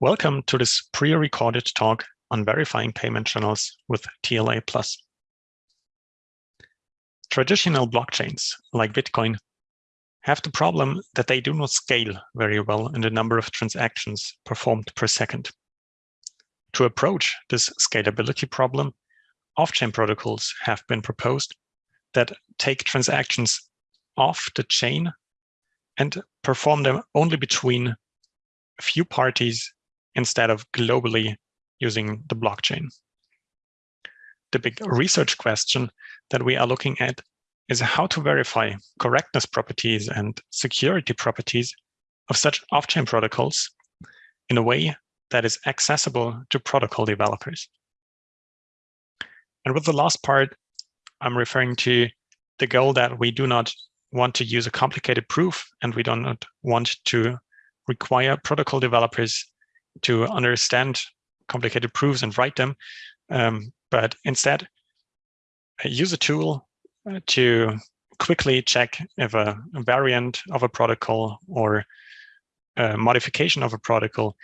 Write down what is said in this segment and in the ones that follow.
Welcome to this pre-recorded talk on verifying payment channels with TLA+. Traditional blockchains like Bitcoin have the problem that they do not scale very well in the number of transactions performed per second. To approach this scalability problem, off-chain protocols have been proposed that take transactions off the chain and perform them only between a few parties instead of globally using the blockchain. The big research question that we are looking at is how to verify correctness properties and security properties of such off-chain protocols in a way that is accessible to protocol developers. And with the last part, I'm referring to the goal that we do not want to use a complicated proof and we do not want to require protocol developers to understand complicated proofs and write them, um, but instead use a tool uh, to quickly check if a, a, variant of a protocol or a modification of a protocol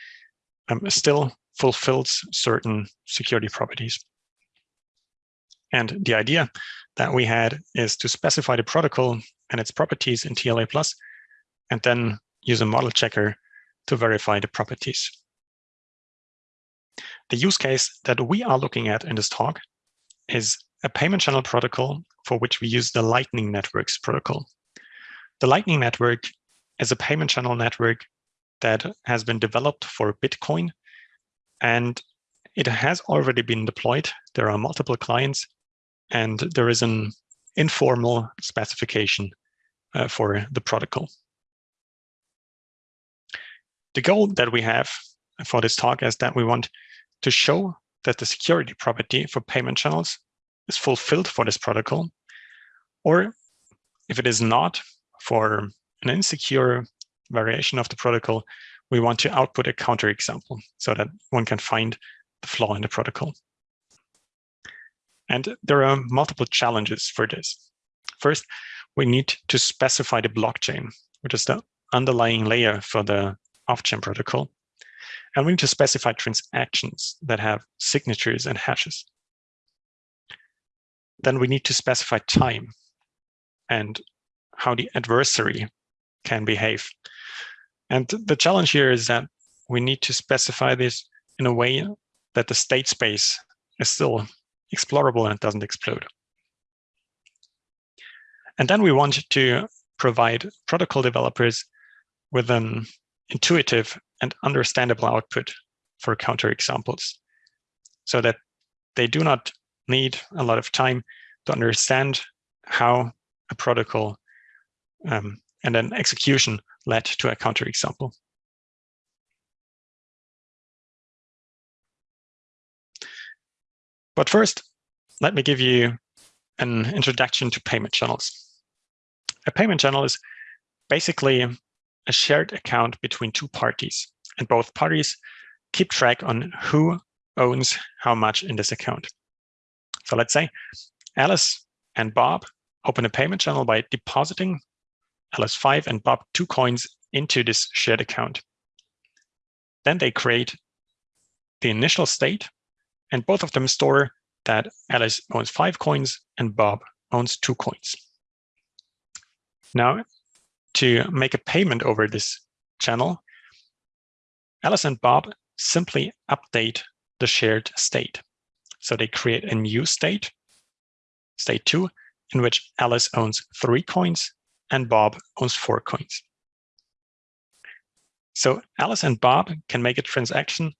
um, still fulfills certain security properties. And the idea that we had is to specify the protocol and its properties in TLA+, and then use a model checker to verify the properties. The use case that we are looking at in this talk is a payment channel protocol for which we use the Lightning Networks protocol. The Lightning Network is a payment channel network that has been developed for Bitcoin, and it has already been deployed. There are multiple clients, and there is an informal specification uh, for the protocol. The goal that we have for this talk is that we want to show that the security property for payment channels is fulfilled for this protocol, or if it is not for an insecure variation of the protocol, we want to output a counterexample so that one can find the flaw in the protocol. And there are multiple challenges for this. First, we need to specify the blockchain, which is the underlying layer for the off-chain protocol. And we need to specify transactions that have signatures and hashes. Then we need to specify time and how the adversary can behave. And the challenge here is that we need to specify this in a way that the state space is still explorable and it doesn't explode. And then we want to provide protocol developers with an intuitive and understandable output for counterexamples so that they do not need a lot of time to understand how a protocol um, and an execution led to a counterexample. But first, let me give you an introduction to payment channels. A payment channel is basically a shared account between two parties, and both parties keep track on who owns how much in this account. So let's say Alice and Bob open a payment channel by depositing Alice 5 and Bob 2 coins into this shared account. Then they create the initial state, and both of them store that Alice owns 5 coins and Bob owns 2 coins. Now, to make a payment over this channel, Alice and Bob simply update the shared state. So they create a new state, state two, in which Alice owns three coins and Bob owns four coins. So Alice and Bob can make a transaction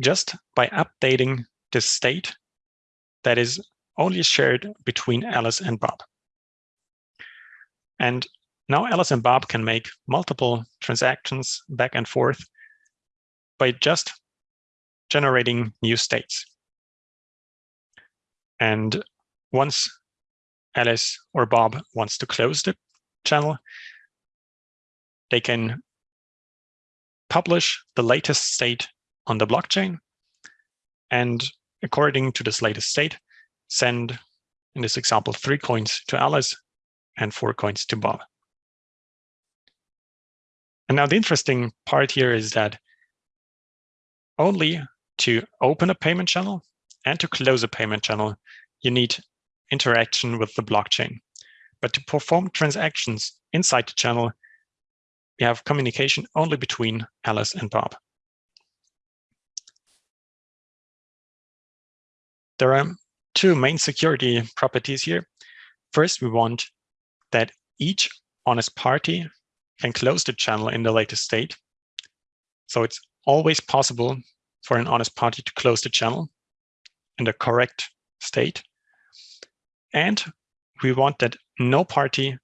just by updating the state that is only shared between Alice and Bob. And now Alice and Bob can make multiple transactions back and forth by just generating new states. And once Alice or Bob wants to close the channel, they can publish the latest state on the blockchain. And according to this latest state, send, in this example, three coins to Alice and four coins to Bob. And now the interesting part here is that only to open a payment channel and to close a payment channel, you need interaction with the blockchain. But to perform transactions inside the channel, we have communication only between Alice and Bob. There are two main security properties here. First, we want that each honest party can close the channel in the latest state. So it's always possible for an honest party to close the channel in the correct state. And we want that no party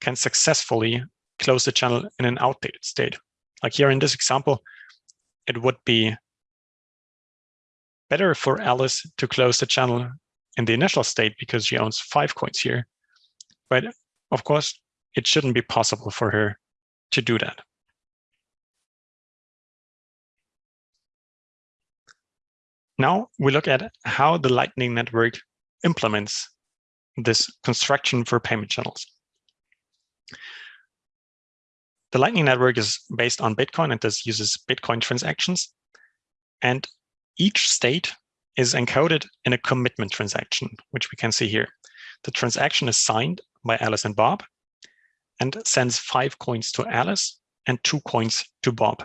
can successfully close the channel in an outdated state. Like here in this example, it would be better for Alice to close the channel in the initial state because she owns five coins here. But of course, it shouldn't be possible for her to do that. Now we look at how the Lightning Network implements this construction for payment channels. The Lightning Network is based on Bitcoin and this uses Bitcoin transactions. And each state is encoded in a commitment transaction, which we can see here. The transaction is signed by Alice and Bob and sends five coins to Alice and two coins to Bob.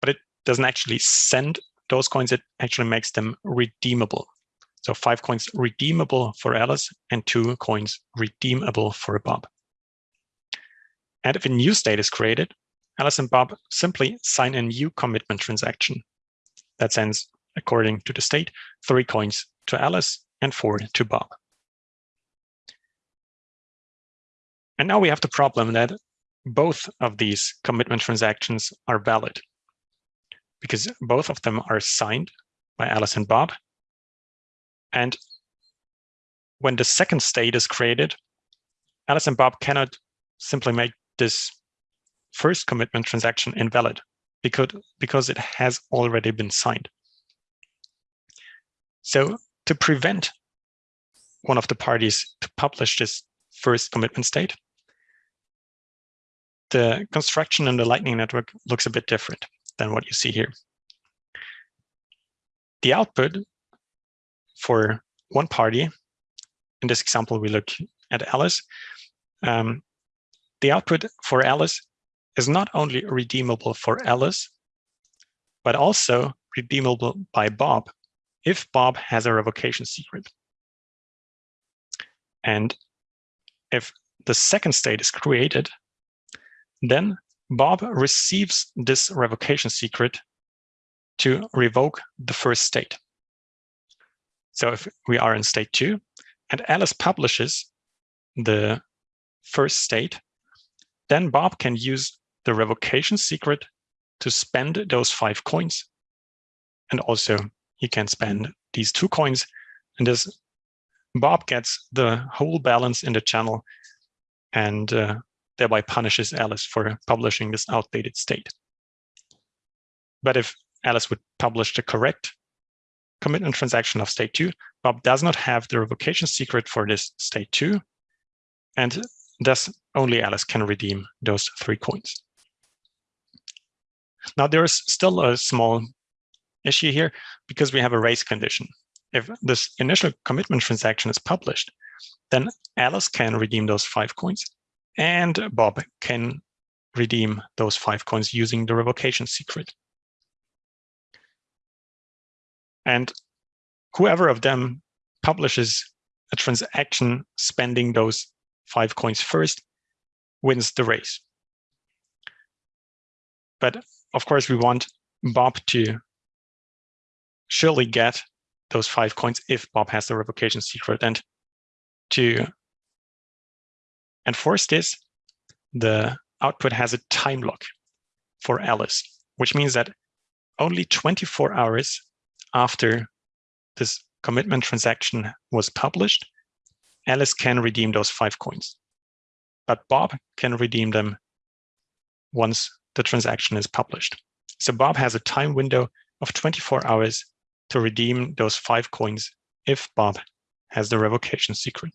But it doesn't actually send those coins, it actually makes them redeemable. So five coins redeemable for Alice and two coins redeemable for Bob. And if a new state is created, Alice and Bob simply sign a new commitment transaction that sends, according to the state, three coins to Alice and four to Bob. And now we have the problem that both of these commitment transactions are valid because both of them are signed by Alice and Bob. And when the second state is created, Alice and Bob cannot simply make this first commitment transaction invalid because, because it has already been signed. So to prevent one of the parties to publish this first commitment state, the construction in the Lightning Network looks a bit different than what you see here. The output for one party, in this example, we look at Alice. Um, the output for Alice is not only redeemable for Alice, but also redeemable by Bob if Bob has a revocation secret. And if the second state is created, then Bob receives this revocation secret to revoke the first state. So if we are in state two and Alice publishes the first state, then Bob can use the revocation secret to spend those five coins. And also he can spend these two coins and this Bob gets the whole balance in the channel and uh, thereby punishes Alice for publishing this outdated state. But if Alice would publish the correct commitment transaction of state two, Bob does not have the revocation secret for this state two, and thus only Alice can redeem those three coins. Now there's still a small issue here because we have a race condition. If this initial commitment transaction is published, then Alice can redeem those five coins and Bob can redeem those five coins using the revocation secret. And whoever of them publishes a transaction spending those five coins first wins the race. But of course, we want Bob to surely get those five coins if Bob has the revocation secret. And to enforce this, the output has a time lock for Alice, which means that only 24 hours after this commitment transaction was published, Alice can redeem those five coins. But Bob can redeem them once the transaction is published. So Bob has a time window of 24 hours to redeem those five coins if Bob has the revocation secret.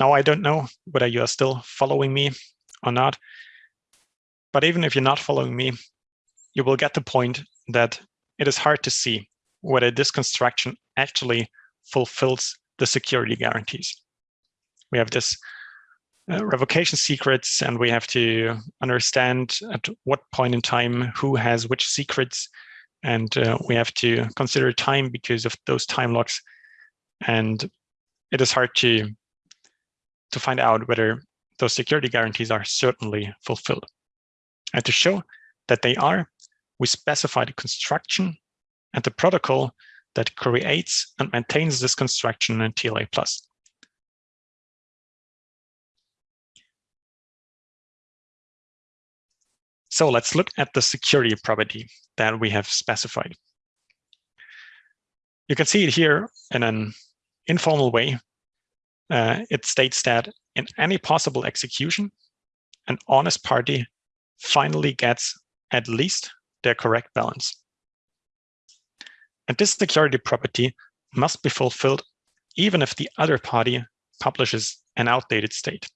Now, I don't know whether you are still following me or not, But even if you're not following me, you will get the point that it is hard to see whether this construction actually fulfills the security guarantees. We have this uh, revocation secrets, and we have to understand at what point in time who has which secrets, and uh, we have to consider time because of those time locks. And it is hard to to find out whether those security guarantees are certainly fulfilled. And to show that they are, we specify the construction and the protocol that creates and maintains this construction in TLA+. So let's look at the security property that we have specified. You can see it here in an informal way. Uh, it states that in any possible execution, an honest party finally gets at least their correct balance. And this security property must be fulfilled even if the other party publishes an outdated state.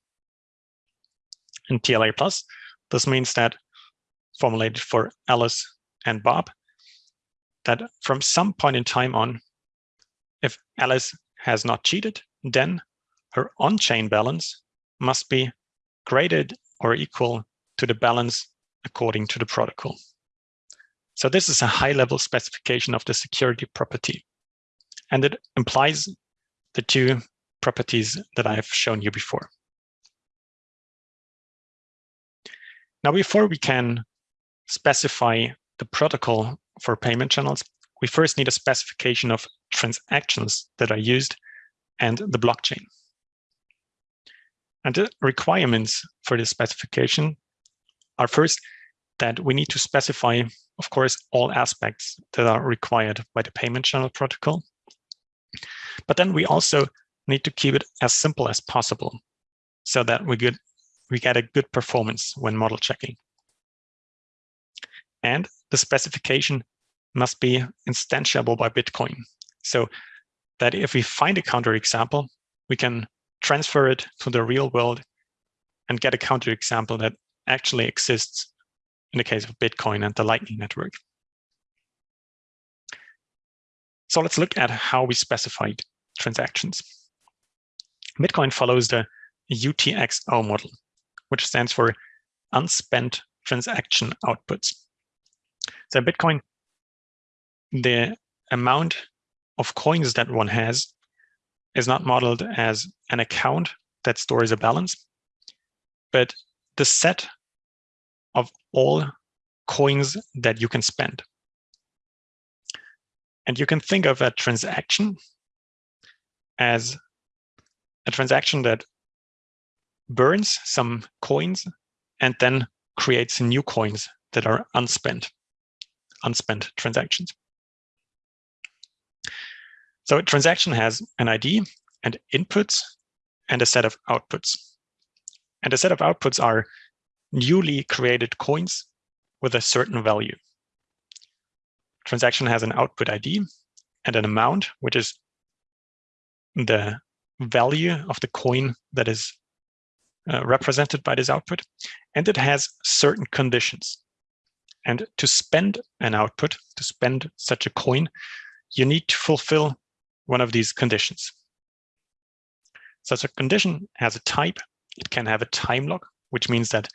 In TLA+, this means that formulated for Alice and Bob, that from some point in time on, if Alice has not cheated, then her on-chain balance must be graded or equal to the balance according to the protocol. So this is a high-level specification of the security property, and it implies the two properties that I have shown you before. Now, before we can specify the protocol for payment channels, we first need a specification of transactions that are used and the blockchain. And the requirements for this specification are first that we need to specify, of course, all aspects that are required by the payment channel protocol. But then we also need to keep it as simple as possible so that we get, we get a good performance when model checking. And the specification must be instantiable by Bitcoin. So that if we find a counterexample, we can transfer it to the real world and get a counterexample that actually exists in the case of Bitcoin and the Lightning Network. So let's look at how we specified transactions. Bitcoin follows the UTXO model, which stands for unspent transaction outputs. So Bitcoin, the amount of coins that one has is not modeled as an account that stores a balance, but the set of all coins that you can spend. And you can think of a transaction as a transaction that burns some coins and then creates new coins that are unspent unspent transactions. So a transaction has an ID and inputs and a set of outputs. And a set of outputs are newly created coins with a certain value. Transaction has an output ID and an amount, which is the value of the coin that is uh, represented by this output. And it has certain conditions. And to spend an output, to spend such a coin, you need to fulfill one of these conditions. Such a condition has a type. It can have a time lock, which means that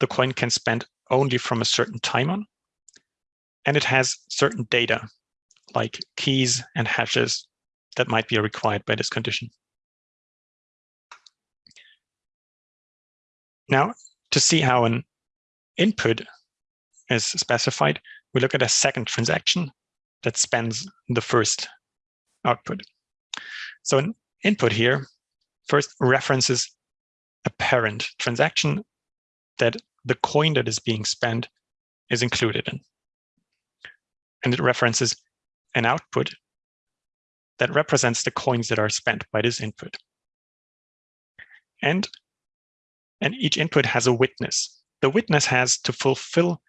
the coin can spend only from a certain time on. And it has certain data, like keys and hashes that might be required by this condition. Now, to see how an input is specified, we look at a second transaction that spends the first output. So an input here first references a parent transaction that the coin that is being spent is included in. And it references an output that represents the coins that are spent by this input. And, and each input has a witness. The witness has to fulfill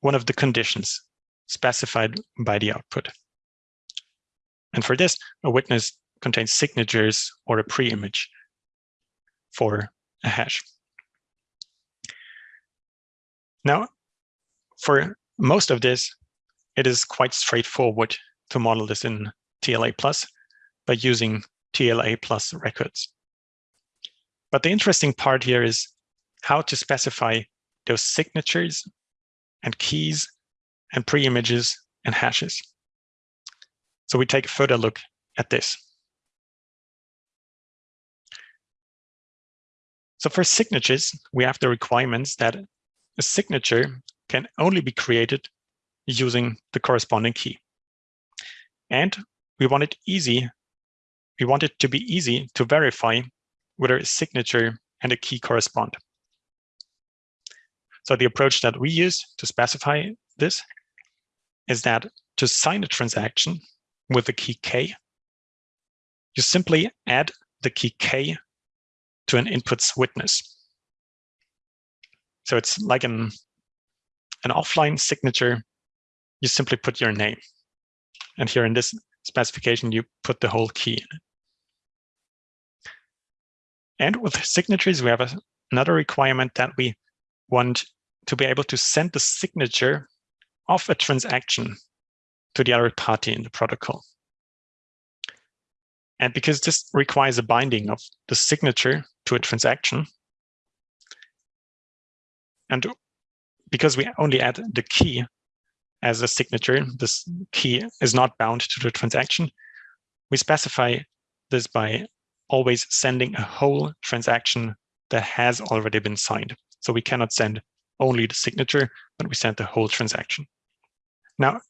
one of the conditions specified by the output. And for this, a witness contains signatures or a pre-image for a hash. Now, for most of this, it is quite straightforward to model this in TLA Plus by using TLA Plus records. But the interesting part here is how to specify those signatures and keys and pre-images and hashes. So we take a further look at this. So for signatures, we have the requirements that a signature can only be created using the corresponding key. And we want it easy. We want it to be easy to verify whether a signature and a key correspond. So the approach that we use to specify this is that to sign a transaction with the key K, you simply add the key K to an inputs witness. So it's like an, an offline signature. You simply put your name. And here in this specification, you put the whole key. And with signatures, we have a, another requirement that we want to be able to send the signature of a transaction to the other party in the protocol. And because this requires a binding of the signature to a transaction, and because we only add the key as a signature, this key is not bound to the transaction, we specify this by always sending a whole transaction that has already been signed. So we cannot send only the signature, but we send the whole transaction. Now,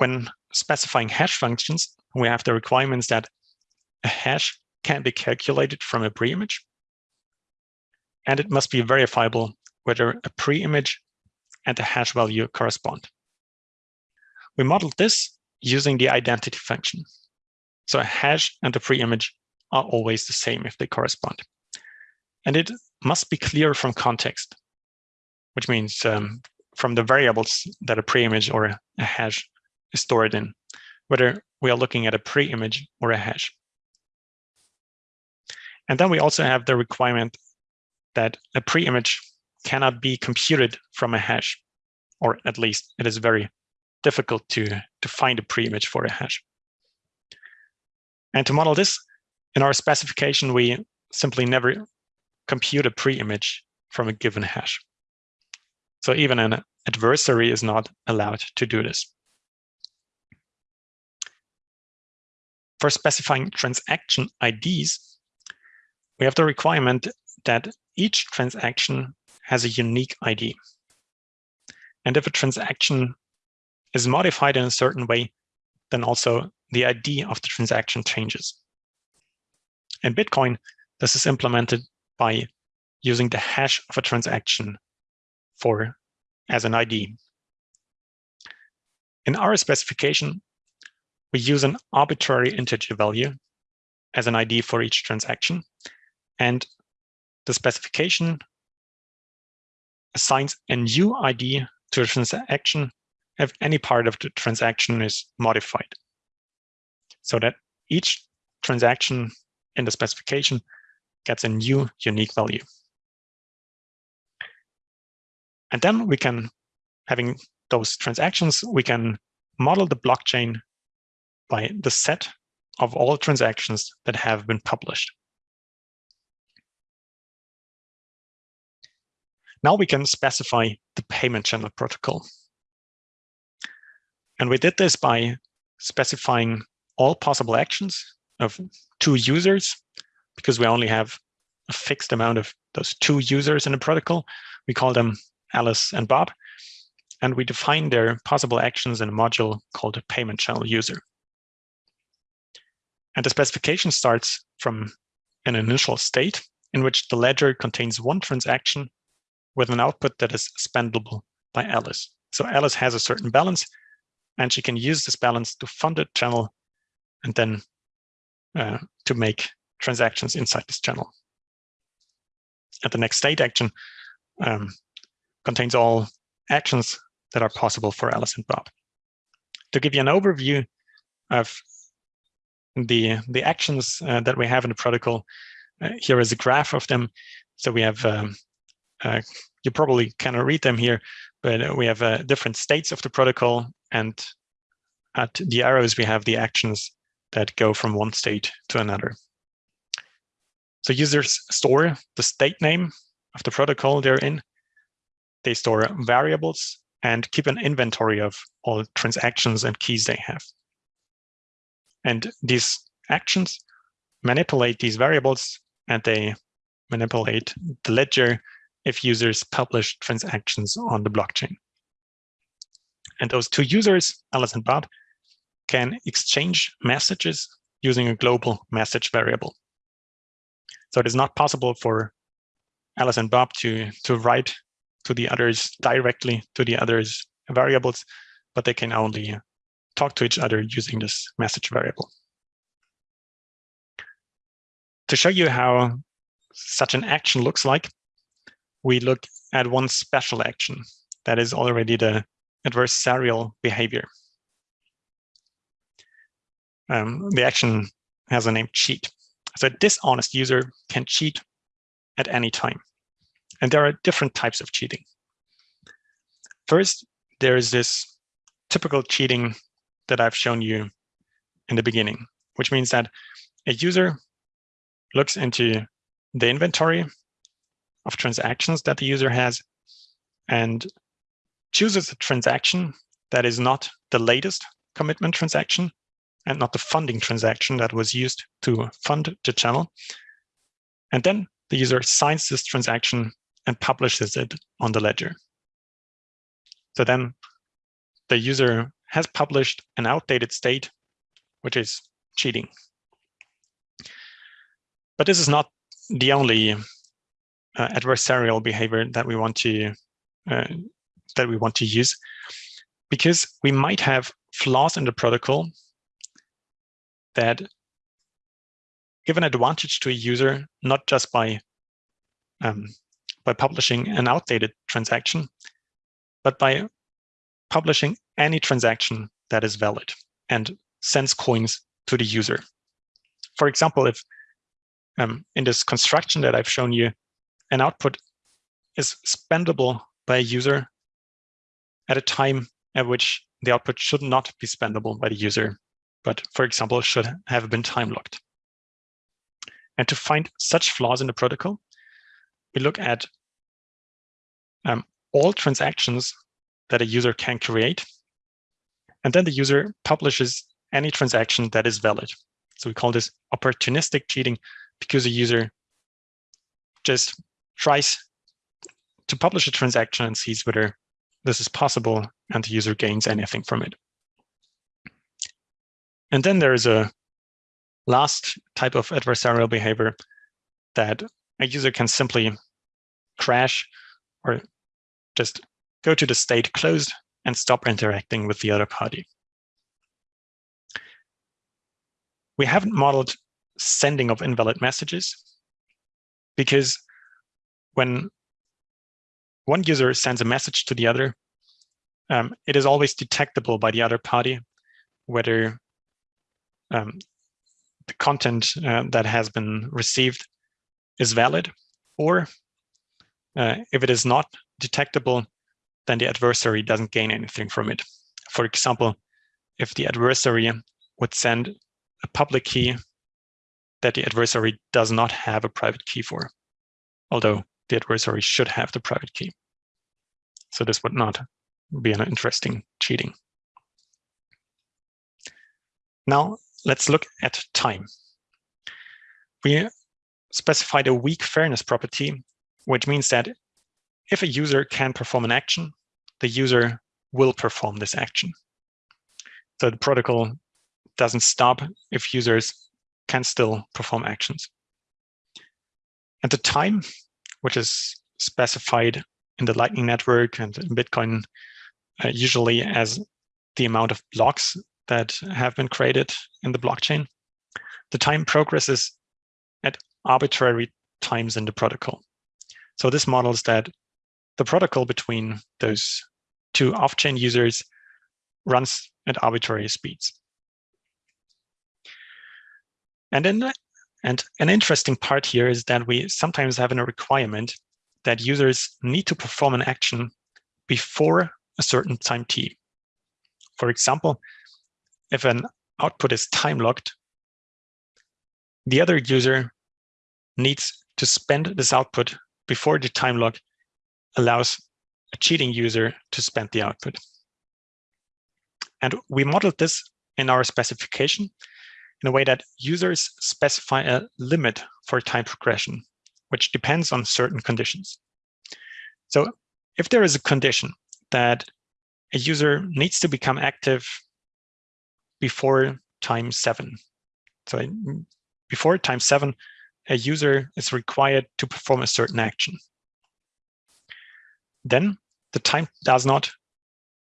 when specifying hash functions, we have the requirements that a hash can be calculated from a pre-image, and it must be verifiable whether a pre-image and a hash value correspond. We modeled this using the identity function. So a hash and a pre-image are always the same if they correspond. And it must be clear from context, which means um, from the variables that a pre-image or a hash is stored in, whether we are looking at a pre-image or a hash. And then we also have the requirement that a pre-image cannot be computed from a hash, or at least it is very difficult to, to find a pre-image for a hash. And to model this, in our specification, we simply never compute a pre-image from a given hash. So even an adversary is not allowed to do this. For specifying transaction IDs, we have the requirement that each transaction has a unique ID. And if a transaction is modified in a certain way, then also the ID of the transaction changes. In Bitcoin, this is implemented by using the hash of a transaction for as an ID. In our specification, we use an arbitrary integer value as an ID for each transaction. And the specification assigns a new ID to a transaction if any part of the transaction is modified. So that each transaction in the specification gets a new unique value. And then we can, having those transactions, we can model the blockchain by the set of all transactions that have been published. Now we can specify the payment channel protocol. And we did this by specifying all possible actions of two users, because we only have a fixed amount of those two users in the protocol. We call them Alice and Bob, and we define their possible actions in a module called a payment channel user. And the specification starts from an initial state in which the ledger contains one transaction with an output that is spendable by Alice. So Alice has a certain balance, and she can use this balance to fund a channel and then uh, to make transactions inside this channel. And the next state action um, contains all actions that are possible for Alice and Bob. To give you an overview of the, the actions uh, that we have in the protocol, uh, here is a graph of them. So we have um, uh, you probably cannot read them here, but we have different states of the protocol. And at the arrows, we have the actions that go from one state to another. So users store the state name of the protocol they're in. They store variables and keep an inventory of all transactions and keys they have. And these actions manipulate these variables and they manipulate the ledger if users publish transactions on the blockchain. And those two users, Alice and Bob, can exchange messages using a global message variable. So it is not possible for Alice and Bob to, to write to the others directly to the others variables, but they can only talk to each other using this message variable. To show you how such an action looks like, we look at one special action that is already the adversarial behavior. Um, the action has a name cheat. So a dishonest user can cheat at any time. And there are different types of cheating. First, there is this typical cheating that I've shown you in the beginning, which means that a user looks into the inventory of transactions that the user has and chooses a transaction that is not the latest commitment transaction and not the funding transaction that was used to fund the channel. And then the user signs this transaction and publishes it on the ledger. So then the user has published an outdated state, which is cheating. But this is not the only uh, adversarial behavior that we want to uh, that we want to use, because we might have flaws in the protocol that give an advantage to a user not just by um, by publishing an outdated transaction, but by publishing any transaction that is valid and sends coins to the user. For example, if um, in this construction that I've shown you, an output is spendable by a user at a time at which the output should not be spendable by the user, but for example, should have been time locked. And to find such flaws in the protocol, we look at um, all transactions that a user can create. And then the user publishes any transaction that is valid. So we call this opportunistic cheating because a user just tries to publish a transaction and sees whether this is possible and the user gains anything from it. And then there is a last type of adversarial behavior that a user can simply crash or just go to the state closed and stop interacting with the other party. We haven't modeled sending of invalid messages because when one user sends a message to the other, um, it is always detectable by the other party whether um, the content uh, that has been received is valid or uh, if it is not detectable, then the adversary doesn't gain anything from it. For example, if the adversary would send a public key that the adversary does not have a private key for, although the adversary should have the private key. So this would not be an interesting cheating. Now let's look at time. We specified a weak fairness property which means that if a user can perform an action, the user will perform this action. So the protocol doesn't stop if users can still perform actions. And the time, which is specified in the Lightning Network and in Bitcoin, uh, usually as the amount of blocks that have been created in the blockchain, the time progresses at arbitrary times in the protocol. So this models that the protocol between those two off-chain users runs at arbitrary speeds. And then and an interesting part here is that we sometimes have a requirement that users need to perform an action before a certain time t. For example, if an output is time locked, the other user needs to spend this output before the time lock allows a cheating user to spend the output. And we modeled this in our specification in a way that users specify a limit for time progression, which depends on certain conditions. So if there is a condition that a user needs to become active before time seven, so before time seven, a user is required to perform a certain action. Then the time does not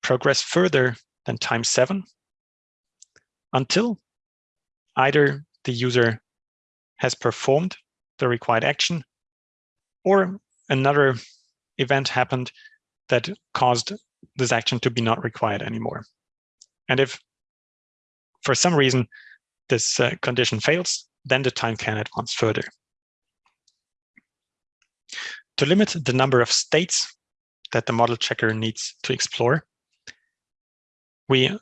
progress further than time seven until either the user has performed the required action or another event happened that caused this action to be not required anymore. And if for some reason this uh, condition fails, then the time can advance further. To limit the number of states that the model checker needs to explore, we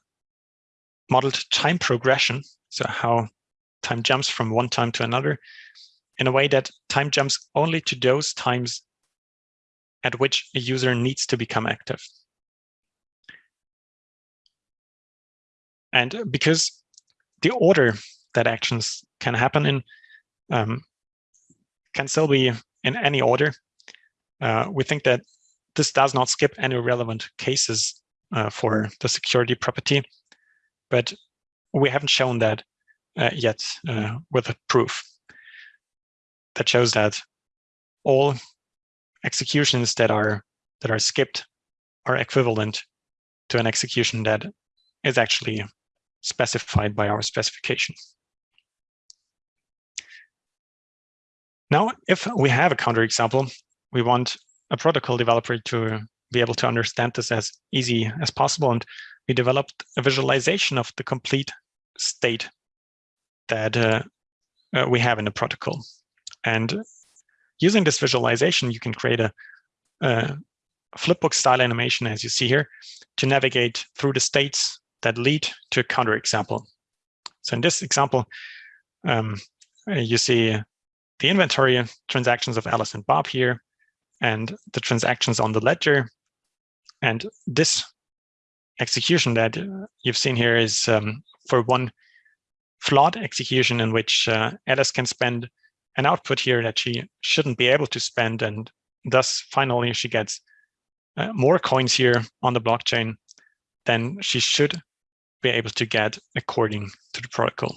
modeled time progression, so how time jumps from one time to another, in a way that time jumps only to those times at which a user needs to become active. And because the order that actions can happen in um, can still be in any order, uh, we think that this does not skip any relevant cases uh, for the security property, but we haven't shown that uh, yet uh, with a proof that shows that all executions that are that are skipped are equivalent to an execution that is actually specified by our specification. Now, if we have a counterexample, we want a protocol developer to be able to understand this as easy as possible. And we developed a visualization of the complete state that uh, uh, we have in the protocol. And using this visualization, you can create a, a flipbook style animation, as you see here, to navigate through the states that lead to a counterexample. So in this example, um, you see the inventory transactions of Alice and Bob here, and the transactions on the ledger. And this execution that you've seen here is um, for one flawed execution in which uh, Alice can spend an output here that she shouldn't be able to spend. And thus, finally, she gets uh, more coins here on the blockchain than she should be able to get according to the protocol.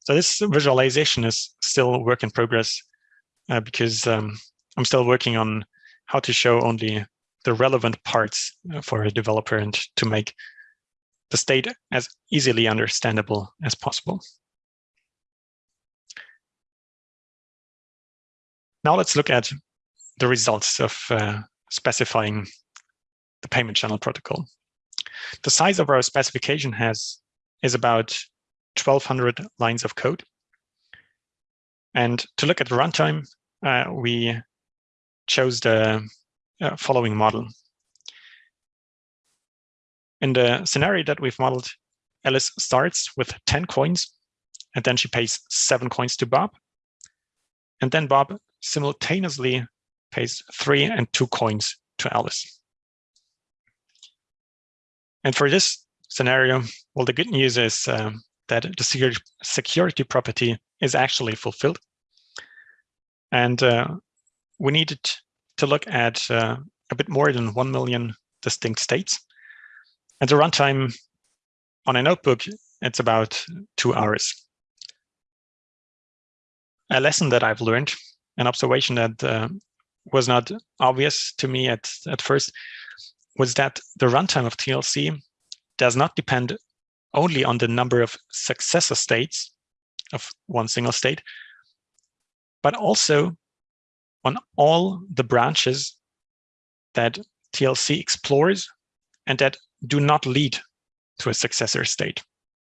So this visualization is still work in progress uh, because um, I'm still working on how to show only the relevant parts for a developer and to make the state as easily understandable as possible. Now let's look at the results of uh, specifying the payment channel protocol. The size of our specification has is about 1200 lines of code. And to look at the runtime, uh, we chose the uh, following model. In the scenario that we've modeled, Alice starts with 10 coins, and then she pays seven coins to Bob. And then Bob simultaneously pays three and two coins to Alice. And for this scenario, well, the good news is um, that the security property is actually fulfilled. And uh, we needed to look at uh, a bit more than 1 million distinct states. And the runtime on a notebook, it's about two hours. A lesson that I've learned, an observation that uh, was not obvious to me at, at first, was that the runtime of TLC does not depend only on the number of successor states of one single state, but also on all the branches that TLC explores and that do not lead to a successor state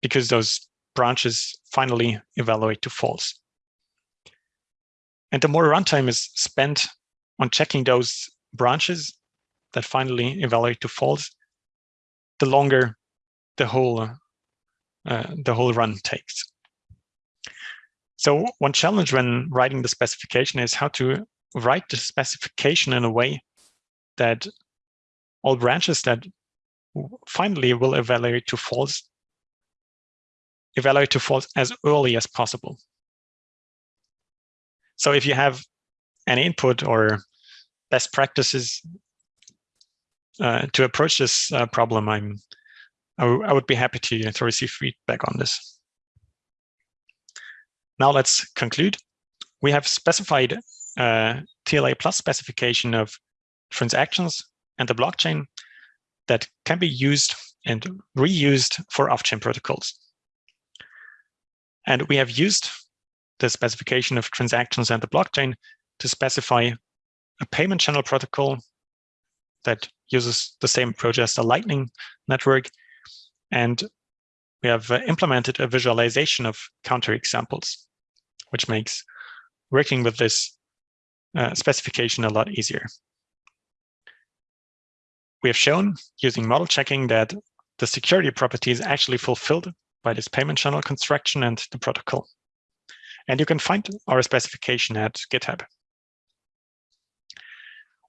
because those branches finally evaluate to false. And the more runtime is spent on checking those branches that finally evaluate to false, the longer the whole uh, the whole run takes. So one challenge when writing the specification is how to write the specification in a way that all branches that finally will evaluate to false evaluate to false as early as possible. So if you have an input or best practices uh, to approach this uh, problem, I'm I, would be happy to, to receive feedback on this. Now let's conclude. We have specified a uh, TLA plus specification of transactions and the blockchain that can be used and reused for off-chain protocols. And we have used the specification of transactions and the blockchain to specify a payment channel protocol that uses the same approach as the Lightning Network. And we have uh, implemented a visualization of counterexamples, which makes working with this uh, specification a lot easier. We have shown using model checking that the security property is actually fulfilled by this payment channel construction and the protocol. And you can find our specification at GitHub.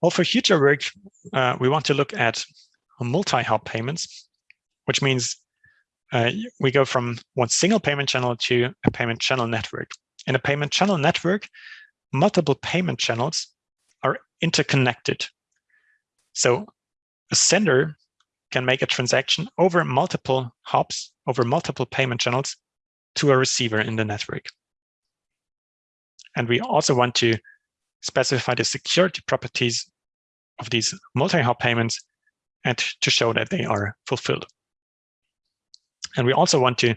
Well, for future work, uh, we want to look at multi-hop payments, which means uh, we go from one single payment channel to a payment channel network. In a payment channel network, multiple payment channels are interconnected. So a sender can make a transaction over multiple hops, over multiple payment channels to a receiver in the network. And we also want to specify the security properties of these multi-hop payments and to show that they are fulfilled. And we also want to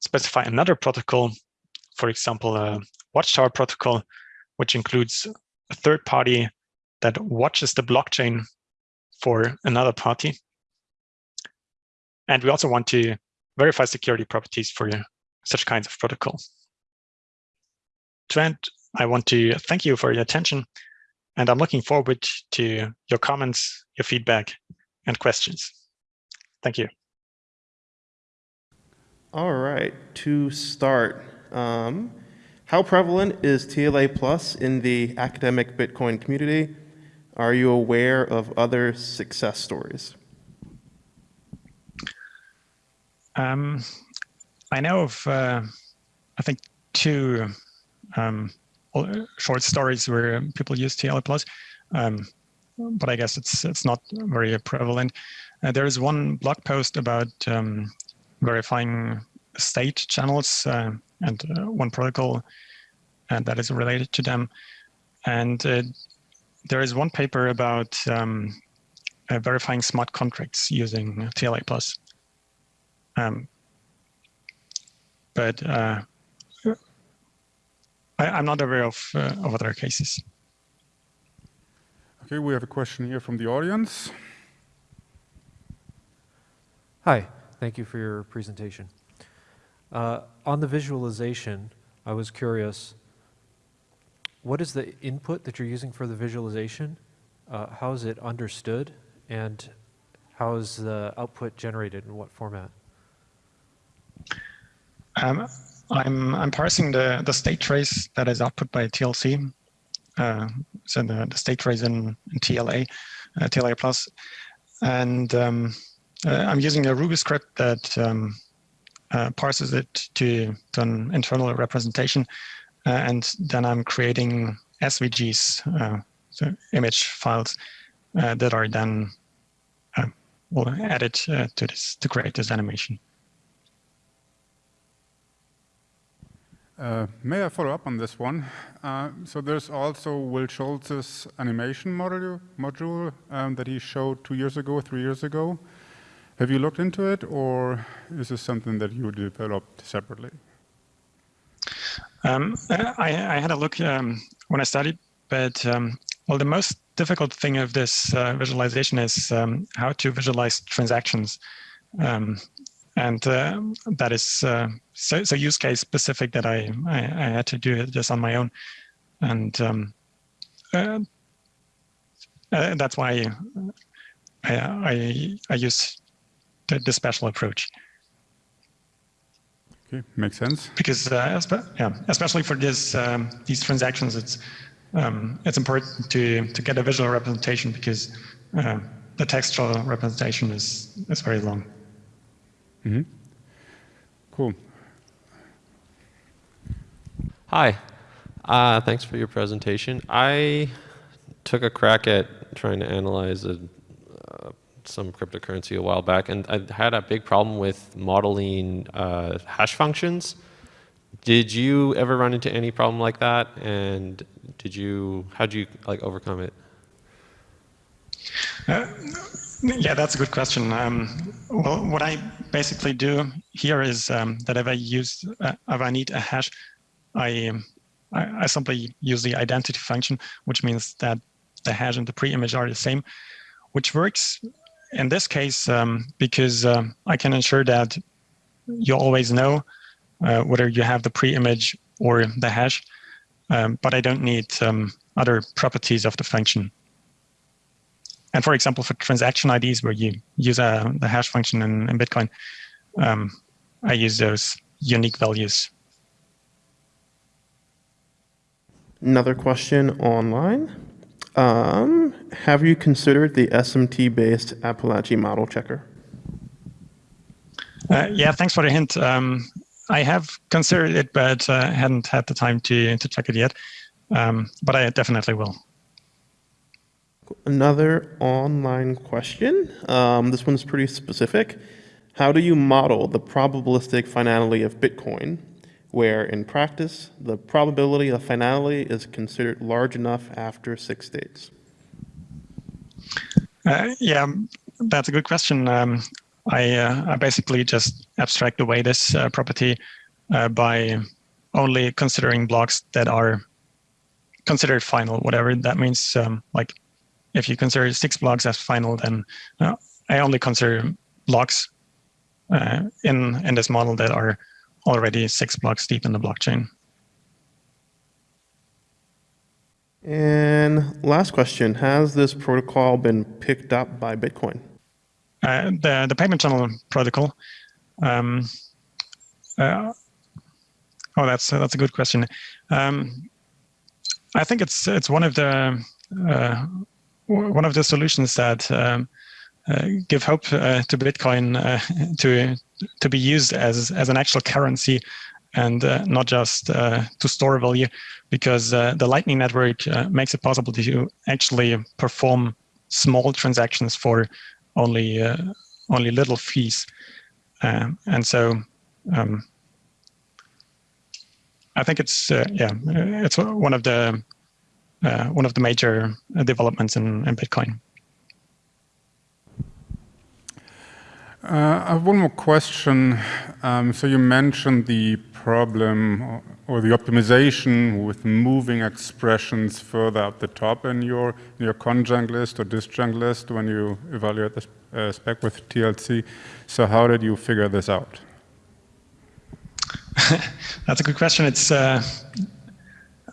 specify another protocol, for example, a watchtower protocol, which includes a third party that watches the blockchain for another party. And we also want to verify security properties for such kinds of protocol. To end, I want to thank you for your attention, and I'm looking forward to your comments, your feedback, and questions. Thank you. All right, to start, um, how prevalent is TLA Plus in the academic Bitcoin community? Are you aware of other success stories? Um, I know of, uh, I think, two um, short stories where people use TLA plus, um, but I guess it's it's not very prevalent. Uh, there is one blog post about um, verifying state channels uh, and uh, one protocol and that is related to them. And uh, there is one paper about um, uh, verifying smart contracts using TLA plus. Um, but uh, I, am not aware of, uh, of other cases. Okay, we have a question here from the audience. Hi, thank you for your presentation. Uh, on the visualization, I was curious, what is the input that you're using for the visualization? Uh, how is it understood? And how is the output generated in what format? Um, I'm, I'm parsing the, the state trace that is output by TLC. Uh, so the, the state trace in, in TLA, uh, TLA plus. And um, uh, I'm using a Ruby script that um, uh, parses it to, to an internal representation uh, and then I'm creating SVGs, uh, so image files uh, that are then added to this to create this animation. Uh, may I follow up on this one? Uh, so there's also Will Schultz's animation module, module um, that he showed two years ago, three years ago. Have you looked into it, or is this something that you developed separately? Um, I, I, had a look um, when I studied, but um, well, the most difficult thing of this uh, visualization is um, how to visualize transactions. Um, and uh, that is uh, so, so, use case specific that I, I, I, had to do this on my own. and um, uh, uh, that's why I, I, I use the, the special approach. Okay, makes sense. Because uh, yeah, especially for this um, these transactions, it's um, it's important to to get a visual representation because uh, the textual representation is is very long. Mm -hmm. Cool. Hi. Uh, thanks for your presentation. I took a crack at trying to analyze a, some cryptocurrency a while back, and I had a big problem with modeling uh, hash functions. Did you ever run into any problem like that? And did you, how did you like overcome it? Uh, yeah, that's a good question. Um, well, what I basically do here is um, that if I use, uh, if I need a hash, I, I, I simply use the identity function, which means that the hash and the pre-image are the same, which works in this case um, because uh, I can ensure that you always know uh, whether you have the pre-image or the hash, um, but I don't need um, other properties of the function. And for example, for transaction IDs where you use uh, the hash function in, in Bitcoin, um, I use those unique values. Another question online. Have you considered the SMT-based Apalache model checker? Uh, yeah, thanks for the hint. Um, I have considered it, but uh, hadn't had the time to to check it yet. Um, but I definitely will. Another online question. Um, this one's pretty specific. How do you model the probabilistic finality of Bitcoin, where in practice, the probability of finality is considered large enough after six states? Uh, yeah, that's a good question. Um, I, uh, I, basically just abstract away this uh, property uh, by only considering blocks that are considered final, whatever that means. Um, like if you consider six blocks as final, then uh, I only consider blocks uh, in in this model that are already six blocks deep in the blockchain. And last question, has this protocol been picked up by Bitcoin? Uh, the, the payment channel protocol. Um, uh, oh, that's, uh, that's a good question. Um, I think it's, it's one of the, uh, one of the solutions that um, uh, give hope uh, to Bitcoin to to be used as as an actual currency and uh, not just uh, to store value because uh, the lightning network makes it possible to actually perform small transactions for only only little fees um, and so um, I think it's yeah it's one of the one of the major developments in, in Bitcoin. Uh, I have one more question. Um, so you mentioned the problem or, or, the optimization with moving expressions further up the top in your, in your conjunct list or disjunct list when you evaluate the uh, spec with TLC. So how did you figure this out? That's a good question. It's uh,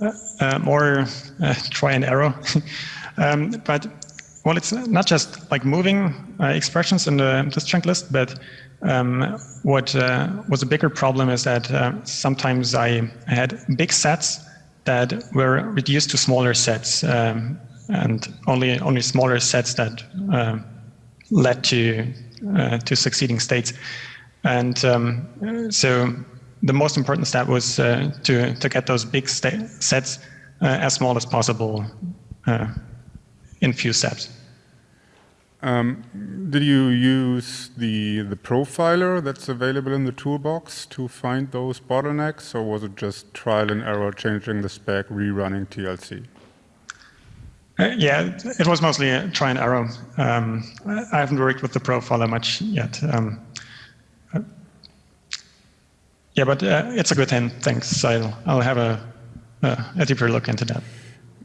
uh, uh more uh, try and error. um, but well, it's not just like moving uh, expressions in the disjunct list, but um, what uh, was a bigger problem is that uh, sometimes I had big sets that were reduced to smaller sets, um, and only only smaller sets that uh, led to uh, to succeeding states. And um, so the most important step was uh, to to get those big sets as small as possible in few steps. Um, did you use the, the profiler that's available in the toolbox to find those bottlenecks, or was it just trial and error, changing the spec, rerunning TLC? Uh, yeah, it was mostly a try and error. Um, I haven't worked with the profiler much yet. Um, uh, yeah, but uh, it's a good hint. Thanks. I'll, I'll have a, a deeper look into that.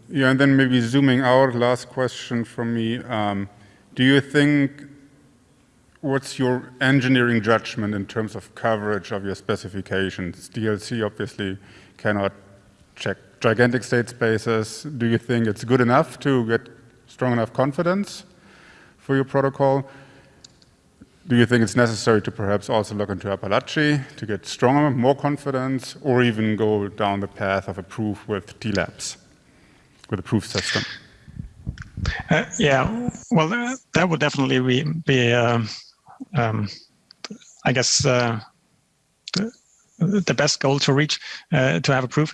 Yeah, and then maybe zooming out, last question from me. Um, do you think, what's your engineering judgment in terms of coverage of your specifications? TLC obviously cannot check gigantic state spaces. Do you think it's good enough to get strong enough confidence for your protocol? Do you think it's necessary to perhaps also look into Apalache to get stronger, more confidence, or even go down the path of a proof with TLAPS, with a proof system? Uh, yeah, well, uh, that would definitely be, be um, um, I guess, uh, the, the, best goal to reach, uh, to have a proof.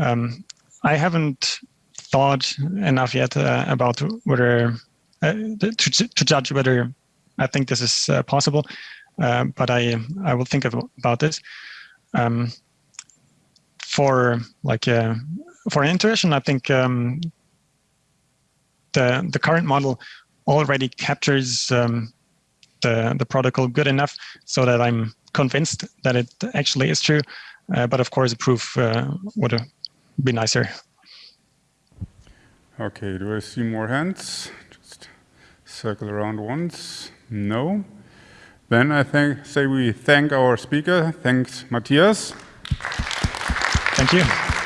Um, I haven't thought enough yet uh, about whether uh, to, to judge whether I think this is uh, possible, uh, but I I will think of, about this. Um, for like uh, for intuition, I think um, the the current model already captures um, the the protocol good enough so that I'm convinced that it actually is true. Uh, but of course, a proof uh, would be nicer. Okay, do I see more hands? Just circle around once. No? Then I think, say we thank our speaker. Thanks, Matthias. Thank you.